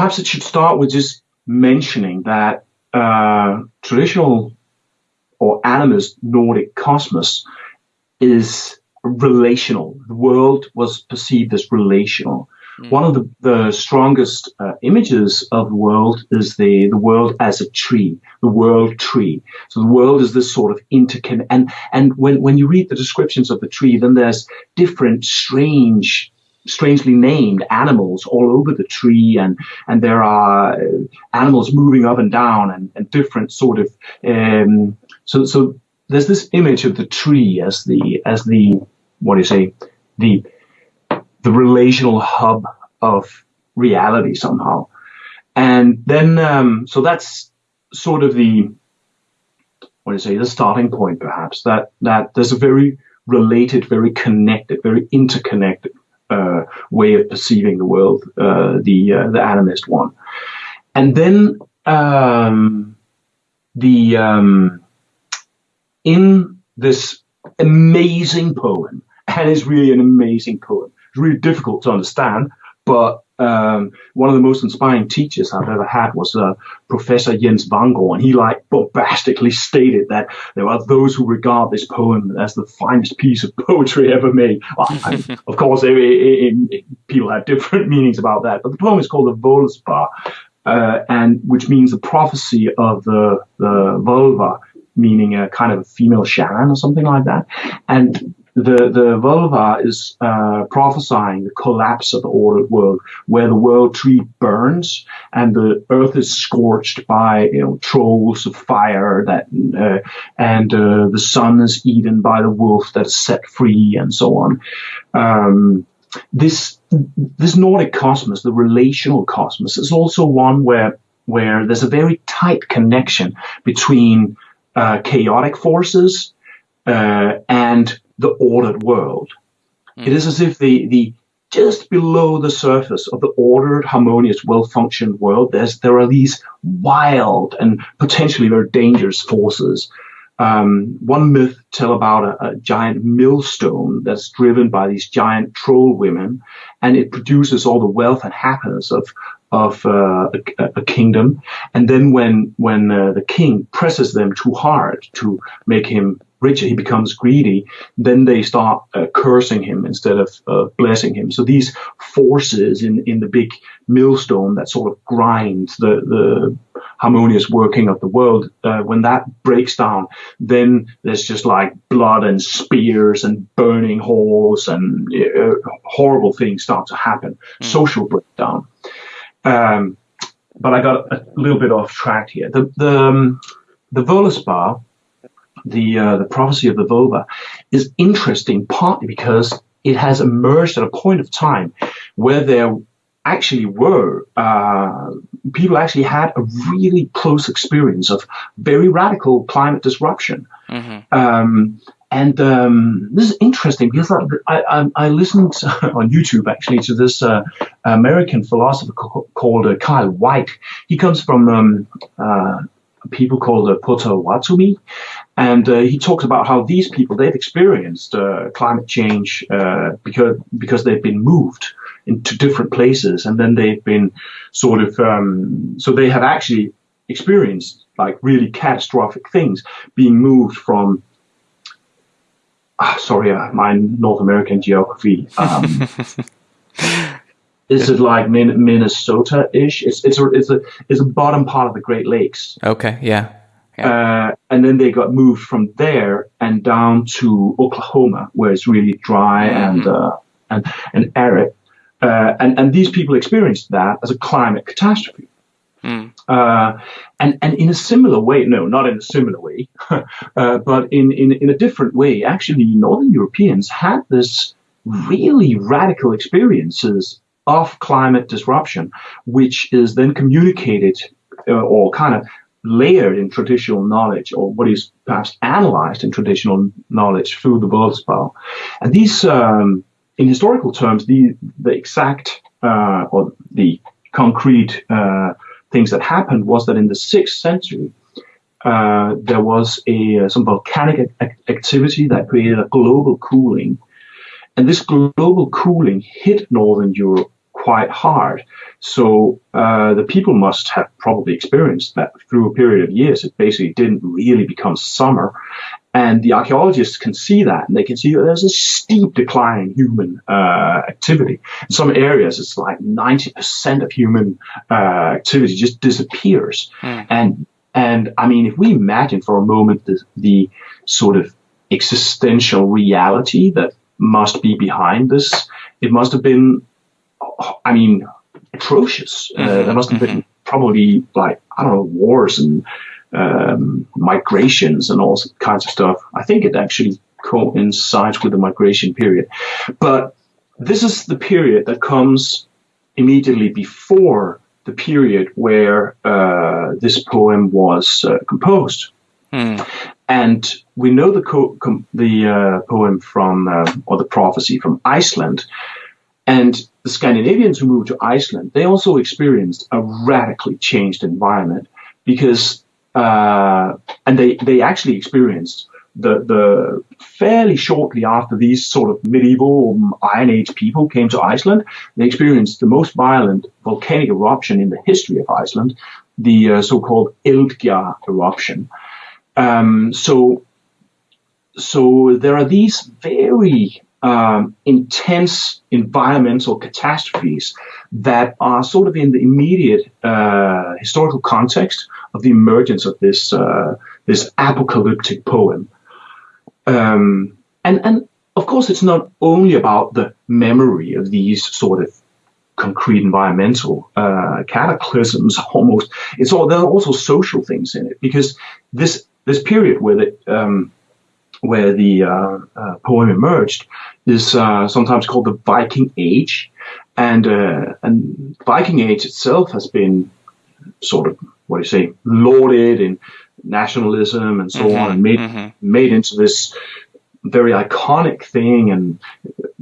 perhaps it should start with just mentioning that uh, traditional or animist Nordic cosmos is relational. The world was perceived as relational. Mm. One of the, the strongest uh, images of the world is the, the world as a tree, the world tree. So the world is this sort of interconnect. And, and when, when you read the descriptions of the tree, then there's different strange strangely named animals all over the tree and and there are uh, animals moving up and down and, and different sort of um, so so there's this image of the tree as the as the what do you say the the relational hub of reality somehow. And then, um, so that's sort of the, what do you say, the starting point perhaps, that, that there's a very related, very connected, very interconnected uh, way of perceiving the world, uh, the, uh, the animist one. And then um, the, um, in this amazing poem, and it's really an amazing poem, it's really difficult to understand, but um, one of the most inspiring teachers I've ever had was uh, Professor Jens Wanggaard, and he like bombastically stated that there are those who regard this poem as the finest piece of poetry ever made. Well, I, of course, it, it, it, people have different meanings about that, but the poem is called the Voluspa, uh, and which means the prophecy of the, the völva, meaning a kind of a female shaman or something like that, and the, the völva is uh, prophesying the collapse of the ordered world, where the world tree burns and the earth is scorched by you know trolls of fire that uh, and uh, the sun is eaten by the wolf that is set free and so on. Um, this this Nordic cosmos, the relational cosmos, is also one where where there's a very tight connection between uh, chaotic forces uh, and the ordered world. Mm. It is as if the, the just below the surface of the ordered, harmonious, well-functioned world, there's, there are these wild and potentially very dangerous forces. Um, one myth tell about a, a, giant millstone that's driven by these giant troll women, and it produces all the wealth and happiness of of uh, a, a, kingdom. And then when when uh, the king presses them too hard to make him richer, he becomes greedy, then they start uh, cursing him instead of uh, blessing him. So these forces in, in the big millstone that sort of grinds the, the harmonious working of the world, uh, when that breaks down, then there's just like blood and spears and burning halls and uh, horrible things start to happen. Mm. Social breakdown. Um, but I got a little bit off track here. The, the, um, the Voluspa, the uh, the prophecy of the völva is interesting partly because it has emerged at a point of time where there actually were uh, people actually had a really close experience of very radical climate disruption. Mm-hmm. Um, and um, this is interesting because I, I, I, listened on YouTube actually to this uh, American philosopher called uh, Kyle Whyte. He comes from um, uh, people called uh, Potawatomi, and uh, he talks about how these people they've experienced uh, climate change uh, because because they've been moved into different places, and then they've been sort of um, so they have actually experienced like really catastrophic things, being moved from. Ah, sorry, uh, my North American geography. Um, is it like Minnesota-ish? It's it's a, it's a it's a bottom part of the Great Lakes. Okay, yeah. Uh, and then they got moved from there and down to Oklahoma, where it's really dry mm-hmm. and uh, and and arid. Uh, and and these people experienced that as a climate catastrophe. Mm. Uh, and and in a similar way, no, not in a similar way, uh, but in, in in a different way. Actually, Northern Europeans had this really radical experiences of climate disruption, which is then communicated uh, or kind of layered in traditional knowledge or what is perhaps analyzed in traditional knowledge through the Voluspa. And these, um, in historical terms, the, the exact uh, or the concrete uh, things that happened was that in the sixth century, uh, there was a some volcanic activity that created a global cooling, and this global cooling hit northern Europe quite hard. So uh, the people must have probably experienced that through a period of years. It basically didn't really become summer. And the archaeologists can see that, and they can see there's a steep decline in human uh, activity. In some areas, it's like 90% of human uh, activity just disappears. Mm. And and I mean, if we imagine for a moment the, the sort of existential reality that must be behind this, it must have been, I mean, atrocious. Uh, mm-hmm. there must have been mm-hmm. probably like I don't know wars and um, migrations and all kinds of stuff. I think it actually coincides with the migration period, but this is the period that comes immediately before the period where uh, this poem was uh, composed. Mm. And we know the co- com- the uh, poem from uh, or the prophecy from Iceland, and the Scandinavians who moved to Iceland they also experienced a radically changed environment because uh, and they they actually experienced the, the fairly shortly after these sort of medieval Iron Age people came to Iceland, they experienced the most violent volcanic eruption in the history of Iceland, the uh, so-called Eldgjá eruption. Um, so, so there are these very um, intense environmental catastrophes that are sort of in the immediate uh, historical context of the emergence of this uh, this apocalyptic poem. Um, and, and of course, it's not only about the memory of these sort of concrete environmental uh, cataclysms almost. It's all, there are also social things in it because this, this period where the, um, where the uh, uh, poem emerged is uh, sometimes called the Viking Age, and uh, and Viking Age itself has been sort of what do you say lauded in nationalism and so mm-hmm, on, and made mm-hmm. made into this very iconic thing and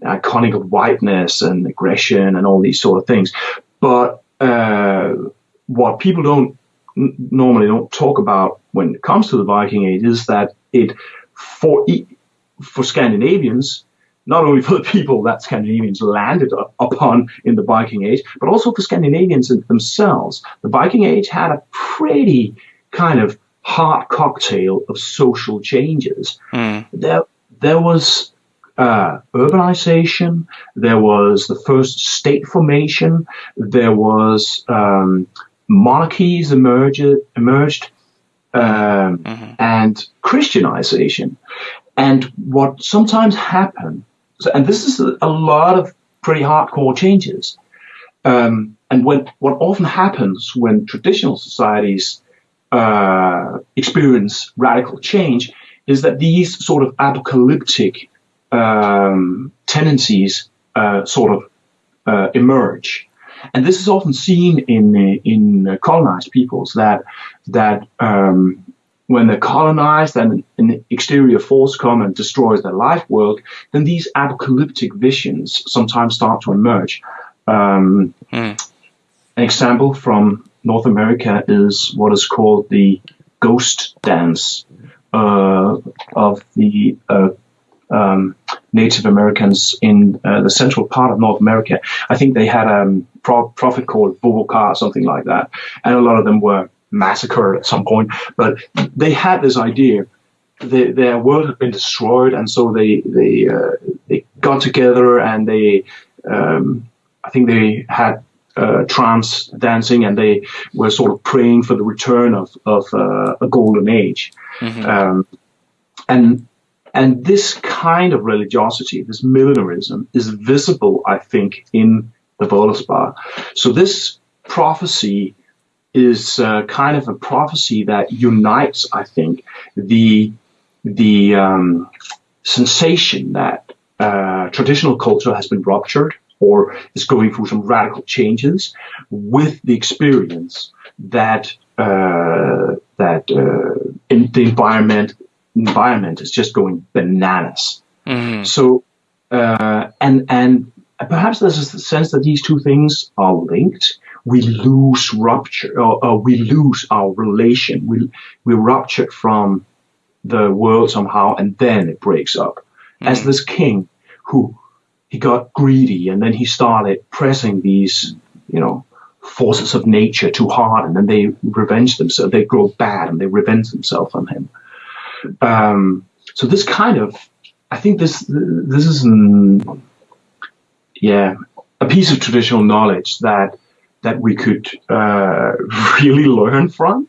iconic of whiteness and aggression and all these sort of things. But uh, what people don't n- normally don't talk about when it comes to the Viking Age is that it for for Scandinavians not only for the people that Scandinavians landed upon in the Viking Age, but also for Scandinavians themselves. The Viking Age had a pretty kind of hot cocktail of social changes. Mm. There, there was uh, urbanization, there was the first state formation, there was um, monarchies emerged, emerged um, mm-hmm. and Christianization. And what sometimes happened, and this is a lot of pretty hardcore changes. Um, and when what often happens when traditional societies uh, experience radical change is that these sort of apocalyptic um, tendencies uh, sort of uh, emerge. And this is often seen in in colonized peoples that that um, when they're colonized and an exterior force come and destroys their life world, then these apocalyptic visions sometimes start to emerge. Um, mm. An example from North America is what is called the ghost dance uh, of the uh, um, Native Americans in uh, the central part of North America. I think they had a um, pro- prophet called Boboka or something like that, and a lot of them were massacred at some point. But they had this idea. They, their world had been destroyed, and so they they uh, they got together and they um, I think they had uh, trance dancing, and they were sort of praying for the return of of uh, a golden age. Mm-hmm. Um, and and this kind of religiosity, this millenarism, is visible, I think, in the Völuspá. So this prophecy is uh, kind of a prophecy that unites, I think, the the um, sensation that uh, traditional culture has been ruptured or is going through some radical changes with the experience that uh, that uh, in the environment environment is just going bananas. Mm-hmm. So uh, and and perhaps there's a sense that these two things are linked. We lose rupture, or, or we lose our relation. We we rupture from the world somehow, and then it breaks up. Mm-hmm. As this king who he got greedy and then he started pressing these, you know, forces of nature too hard and then they revenge themselves. They grow bad and they revenge themselves on him. Um, so this kind of, I think this, this is, yeah, a piece of traditional knowledge that, that we could uh, really learn from